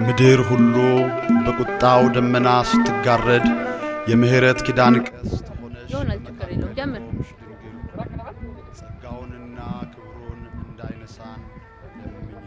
ምድር ሁሉ በቁጣው ደመና ስትጋረድ የምሕረት ኪዳን ቀስት ሆነሽ ጀምር። ጸጋውንና ክብሩን እንዳይነሳን ለምኝልን።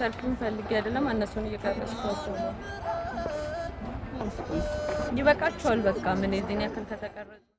ሰልፊን ፈልጌ አይደለም፣ እነሱን እየቀረስኳቸው ነው። ይበቃቸዋል። በቃ ምን የዚህን ያክል ከተቀረጹ